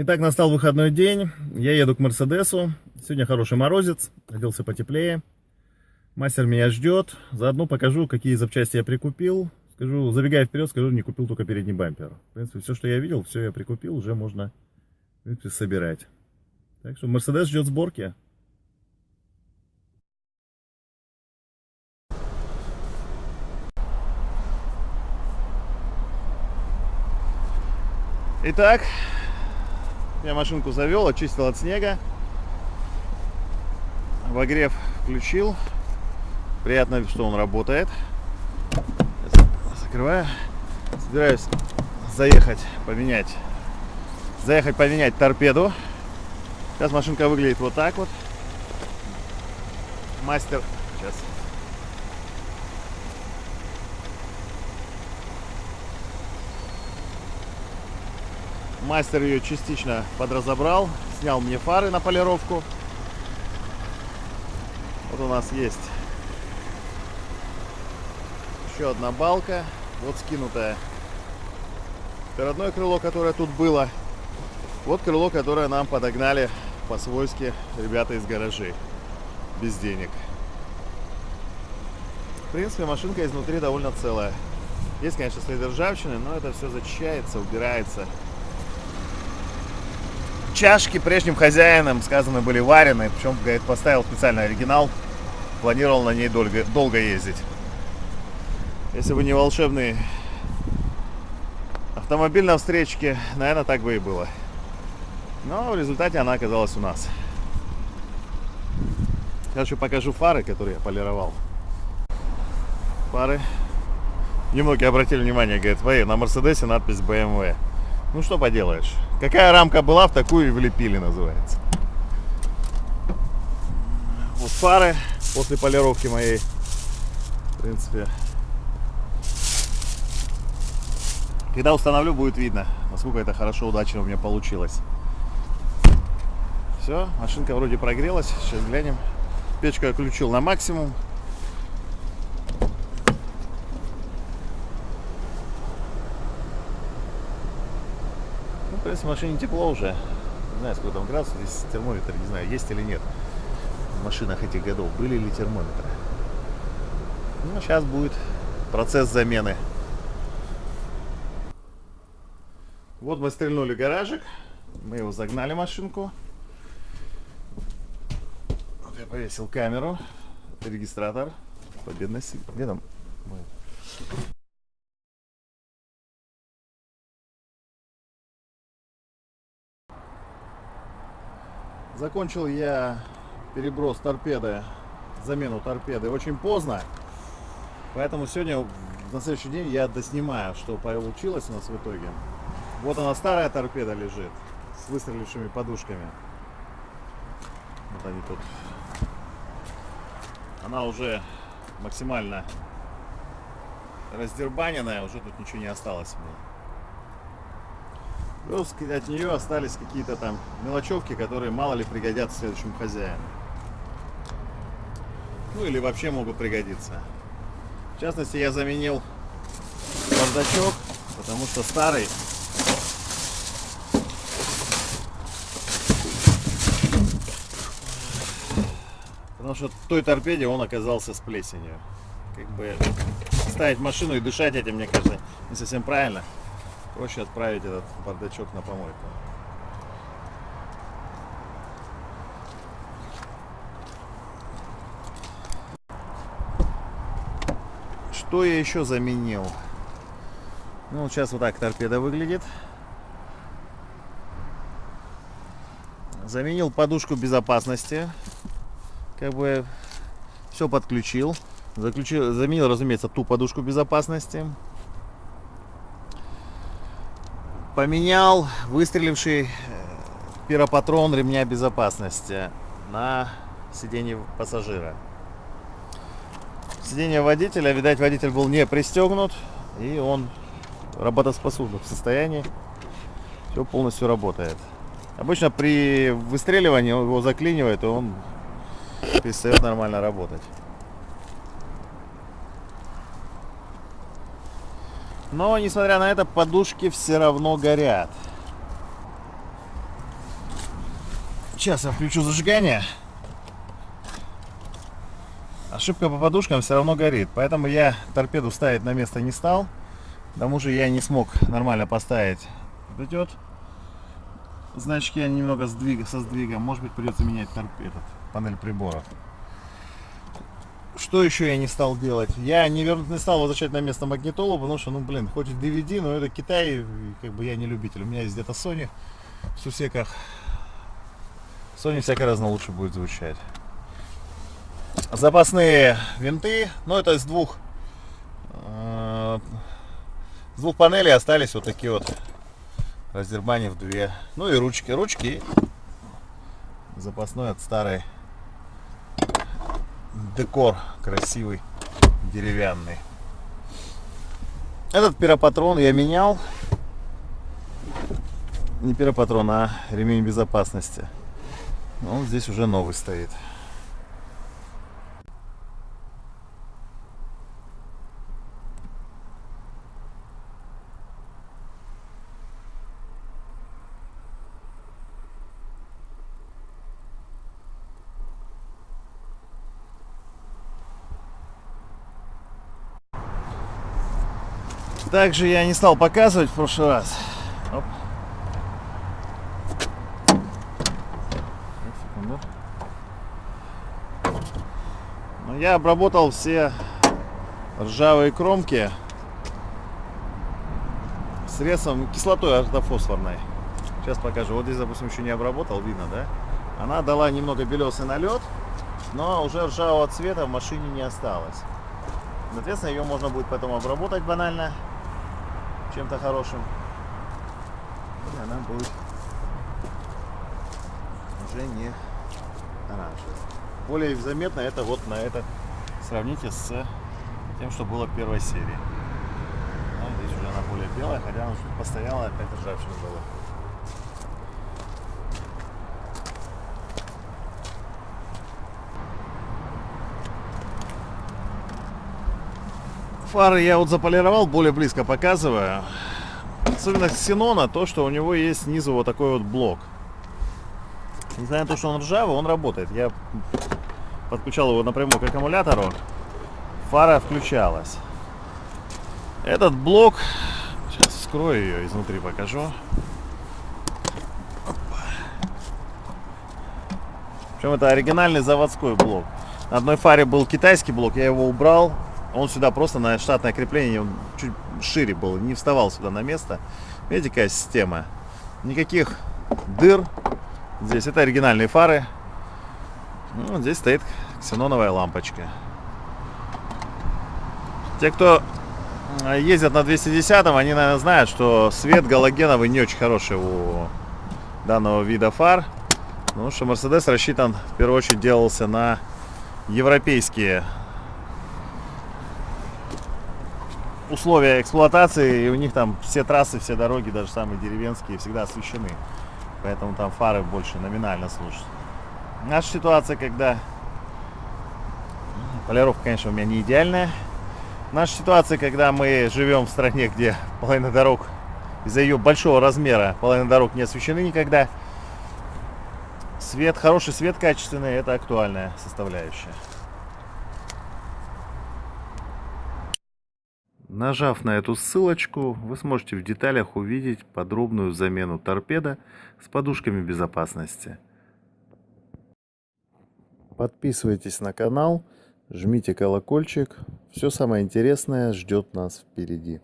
Итак, настал выходной день. Я еду к Мерседесу. Сегодня хороший морозец. Оделся потеплее. Мастер меня ждет. Заодно покажу, какие запчасти я прикупил. Скажу, забегая вперед, скажу, не купил только передний бампер. В принципе, все, что я видел, все я прикупил. Уже можно, принципе, собирать. Так что Мерседес ждет сборки. Итак, я машинку завел, очистил от снега. Обогрев включил. Приятно, что он работает. Закрываю. Собираюсь заехать, поменять. Заехать, поменять торпеду. Сейчас машинка выглядит вот так вот. Мастер. Сейчас. Мастер ее частично подразобрал, снял мне фары на полировку. Вот у нас есть еще одна балка, вот скинутая. Это родное крыло, которое тут было. Вот крыло, которое нам подогнали по-свойски ребята из гаражей. Без денег. В принципе, машинка изнутри довольно целая. Есть, конечно, следы ржавчины, но это все зачищается, убирается. Чашки прежним хозяином, сказано, были варены. Причем, говорит, поставил специальный оригинал. Планировал на ней долго, долго ездить. Если бы не волшебный автомобиль на встречке, наверное, так бы и было. Но в результате она оказалась у нас. Сейчас еще покажу фары, которые я полировал. Фары. Немногие обратили внимание, говорят, на Мерседесе надпись BMW. Ну что поделаешь. Какая рамка была, в такую и влепили, называется. Вот фары после полировки моей. В принципе. Когда установлю, будет видно, насколько это хорошо, удачно у меня получилось. Все, машинка вроде прогрелась. Сейчас глянем. Печку я включил на максимум. Принципе, в машине тепло уже. Не знаю, сколько там градусов. Здесь термометр, не знаю, есть или нет. В машинах этих годов были ли термометры. Ну, сейчас будет процесс замены. Вот мы стрельнули гаражик. Мы его загнали машинку. Вот я повесил камеру. Регистратор. Победность. Где там? Закончил я переброс торпеды, замену торпеды очень поздно. Поэтому сегодня, на следующий день, я доснимаю, что получилось у нас в итоге. Вот она старая торпеда лежит с выстрелившими подушками. Вот они тут. Она уже максимально раздербаненная, уже тут ничего не осталось мне. Плюс от нее остались какие-то там мелочевки, которые мало ли пригодятся следующему хозяину. Ну или вообще могут пригодиться. В частности, я заменил бардачок, потому что старый Потому что в той торпеде он оказался с плесенью. Как бы ставить машину и дышать этим, мне кажется, не совсем правильно. Проще отправить этот бардачок на помойку. Что я еще заменил? Ну, сейчас вот так торпеда выглядит. Заменил подушку безопасности. Как бы все подключил. Заключил, заменил, разумеется, ту подушку безопасности. Поменял выстреливший э, пиропатрон ремня безопасности на сиденье пассажира. Сиденье водителя, видать, водитель был не пристегнут, и он работоспособен в состоянии. Все полностью работает. Обычно при выстреливании его заклинивает, и он перестает нормально работать. Но, несмотря на это, подушки все равно горят. Сейчас я включу зажигание. Ошибка по подушкам все равно горит, поэтому я торпеду ставить на место не стал. К тому же я не смог нормально поставить идет. Значки они немного сдвига, со сдвигом. Может быть придется менять торп, этот, панель приборов. Что еще я не стал делать? Я не, вер... не стал возвращать на место магнитолу, потому что, ну, блин, хоть и DVD, но это Китай, как бы я не любитель. У меня есть где-то Sony в сусеках. Sony всяко разно лучше будет звучать. Запасные винты, ну, это из двух, э, с двух панелей остались вот такие вот раздербанив две. Ну и ручки. Ручки запасной от старой декор красивый, деревянный. Этот пиропатрон я менял. Не пиропатрон, а ремень безопасности. Он здесь уже новый стоит. Также я не стал показывать в прошлый раз. Оп. Но я обработал все ржавые кромки средством кислотой ортофосфорной. Сейчас покажу. Вот здесь, допустим, еще не обработал, видно, да? Она дала немного белесый налет, но уже ржавого цвета в машине не осталось. Соответственно, ее можно будет потом обработать банально чем-то хорошим. И она будет уже не оранжевая. Более заметно это вот на это сравните с тем, что было в первой серии. Здесь уже она более белая, хотя она постояла, опять ржавчина была. Фары я вот заполировал, более близко показываю. Особенность Ксенона то, что у него есть снизу вот такой вот блок. Несмотря на то, что он ржавый, он работает. Я подключал его напрямую к аккумулятору. Фара включалась. Этот блок, сейчас вскрою ее изнутри покажу. Причем это оригинальный заводской блок. На одной фаре был китайский блок, я его убрал, он сюда просто на штатное крепление, он чуть шире был, не вставал сюда на место. Видите, какая система? Никаких дыр. Здесь это оригинальные фары. Ну, здесь стоит ксеноновая лампочка. Те, кто ездят на 210, они, наверное, знают, что свет галогеновый не очень хороший у данного вида фар. Потому что Mercedes рассчитан, в первую очередь, делался на европейские условия эксплуатации, и у них там все трассы, все дороги, даже самые деревенские, всегда освещены. Поэтому там фары больше номинально служат. Наша ситуация, когда... Полировка, конечно, у меня не идеальная. Наша ситуация, когда мы живем в стране, где половина дорог из-за ее большого размера половина дорог не освещены никогда. Свет, хороший свет качественный, это актуальная составляющая. Нажав на эту ссылочку, вы сможете в деталях увидеть подробную замену торпеда с подушками безопасности. Подписывайтесь на канал, жмите колокольчик. Все самое интересное ждет нас впереди.